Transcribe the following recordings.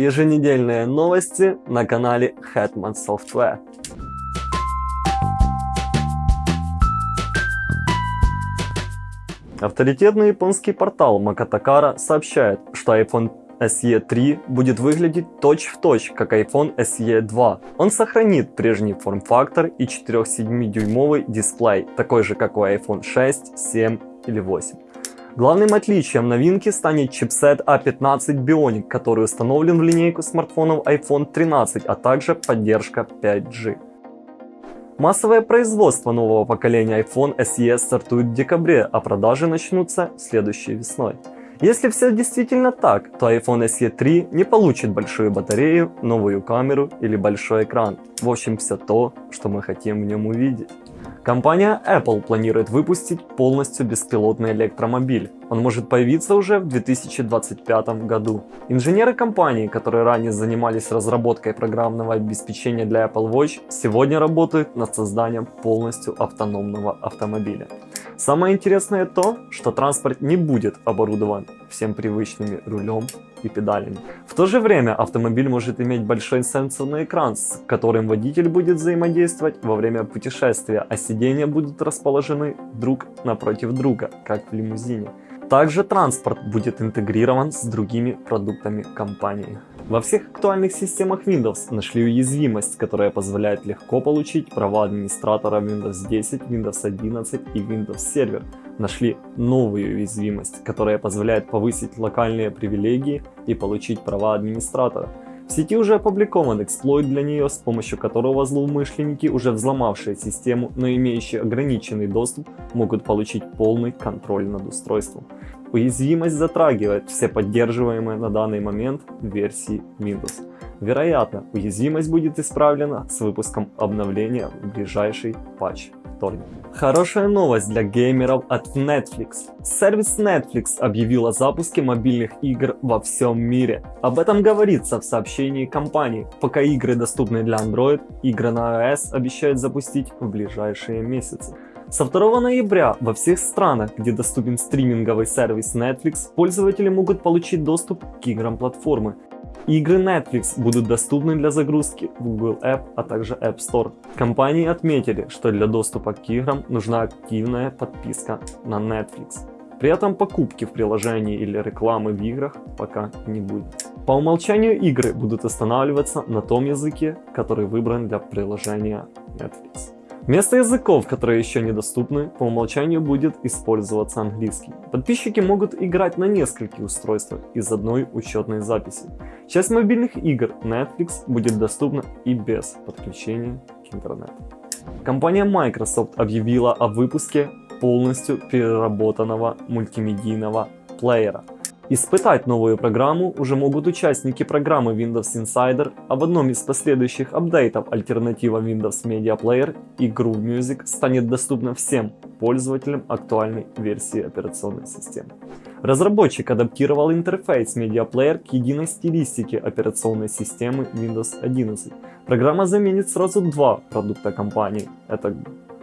еженедельные новости на канале Hetman Software. Авторитетный японский портал Makatokara сообщает, что iPhone SE 3 будет выглядеть точь-в-точь, точь, как iPhone SE 2. Он сохранит прежний форм-фактор и 4,7-дюймовый дисплей, такой же как у iPhone 6, 7 или 8. Главным отличием новинки станет чипсет A15 Bionic, который установлен в линейку смартфонов iPhone 13, а также поддержка 5G. Массовое производство нового поколения iPhone SE стартует в декабре, а продажи начнутся следующей весной. Если все действительно так, то iPhone SE 3 не получит большую батарею, новую камеру или большой экран. В общем, все то, что мы хотим в нем увидеть. Компания Apple планирует выпустить полностью беспилотный электромобиль. Он может появиться уже в 2025 году. Инженеры компании, которые ранее занимались разработкой программного обеспечения для Apple Watch, сегодня работают над созданием полностью автономного автомобиля. Самое интересное то, что транспорт не будет оборудован всем привычными рулем и педалями. В то же время автомобиль может иметь большой сенсорный экран, с которым водитель будет взаимодействовать во время путешествия, а сиденья будут расположены друг напротив друга, как в лимузине. Также транспорт будет интегрирован с другими продуктами компании. Во всех актуальных системах Windows нашли уязвимость, которая позволяет легко получить права администратора Windows 10, Windows 11 и Windows Server. Нашли новую уязвимость, которая позволяет повысить локальные привилегии и получить права администратора. В сети уже опубликован эксплойт для нее, с помощью которого злоумышленники, уже взломавшие систему, но имеющие ограниченный доступ, могут получить полный контроль над устройством. Уязвимость затрагивает все поддерживаемые на данный момент версии Windows. Вероятно, уязвимость будет исправлена с выпуском обновления в ближайший патч вторник. Хорошая новость для геймеров от Netflix. Сервис Netflix объявил о запуске мобильных игр во всем мире. Об этом говорится в сообщении компании. Пока игры доступны для Android, игры на iOS обещают запустить в ближайшие месяцы. Со 2 ноября во всех странах, где доступен стриминговый сервис Netflix, пользователи могут получить доступ к играм платформы. Игры Netflix будут доступны для загрузки в Google App, а также App Store. Компании отметили, что для доступа к играм нужна активная подписка на Netflix. При этом покупки в приложении или рекламы в играх пока не будет. По умолчанию игры будут останавливаться на том языке, который выбран для приложения Netflix. Вместо языков, которые еще недоступны, по умолчанию будет использоваться английский. Подписчики могут играть на нескольких устройствах из одной учетной записи. Часть мобильных игр Netflix будет доступна и без подключения к интернету. Компания Microsoft объявила о выпуске полностью переработанного мультимедийного плеера – Испытать новую программу уже могут участники программы Windows Insider, а в одном из последующих апдейтов альтернатива Windows Media Player и Groove Music станет доступна всем пользователям актуальной версии операционной системы. Разработчик адаптировал интерфейс Media Player к единой стилистике операционной системы Windows 11. Программа заменит сразу два продукта компании. Это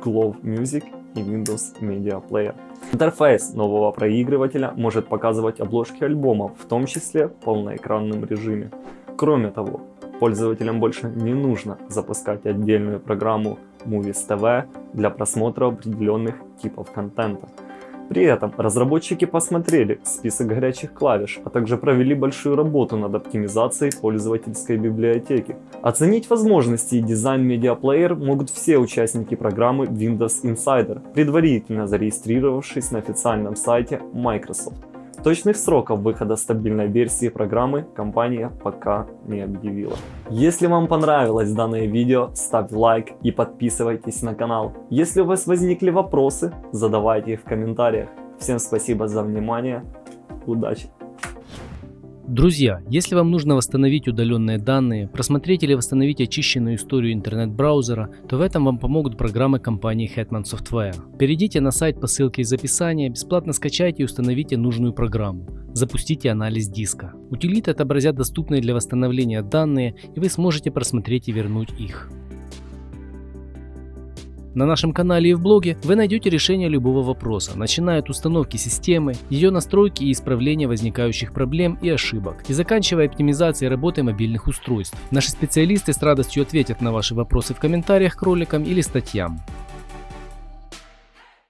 Glove Music и Windows Media Player. Интерфейс нового проигрывателя может показывать обложки альбомов, в том числе в полноэкранном режиме. Кроме того, пользователям больше не нужно запускать отдельную программу Movies TV для просмотра определенных типов контента. При этом разработчики посмотрели список горячих клавиш, а также провели большую работу над оптимизацией пользовательской библиотеки. Оценить возможности и дизайн Player могут все участники программы Windows Insider, предварительно зарегистрировавшись на официальном сайте Microsoft. Точных сроков выхода стабильной версии программы компания пока не объявила. Если вам понравилось данное видео, ставьте лайк и подписывайтесь на канал. Если у вас возникли вопросы, задавайте их в комментариях. Всем спасибо за внимание, удачи! Друзья, если вам нужно восстановить удаленные данные, просмотреть или восстановить очищенную историю интернет-браузера, то в этом вам помогут программы компании Hetman Software. Перейдите на сайт по ссылке из описания, бесплатно скачайте и установите нужную программу. Запустите анализ диска. Утилиты отобразят доступные для восстановления данные, и вы сможете просмотреть и вернуть их. На нашем канале и в блоге вы найдете решение любого вопроса, начиная от установки системы, ее настройки и исправления возникающих проблем и ошибок, и заканчивая оптимизацией работы мобильных устройств. Наши специалисты с радостью ответят на ваши вопросы в комментариях к роликам или статьям.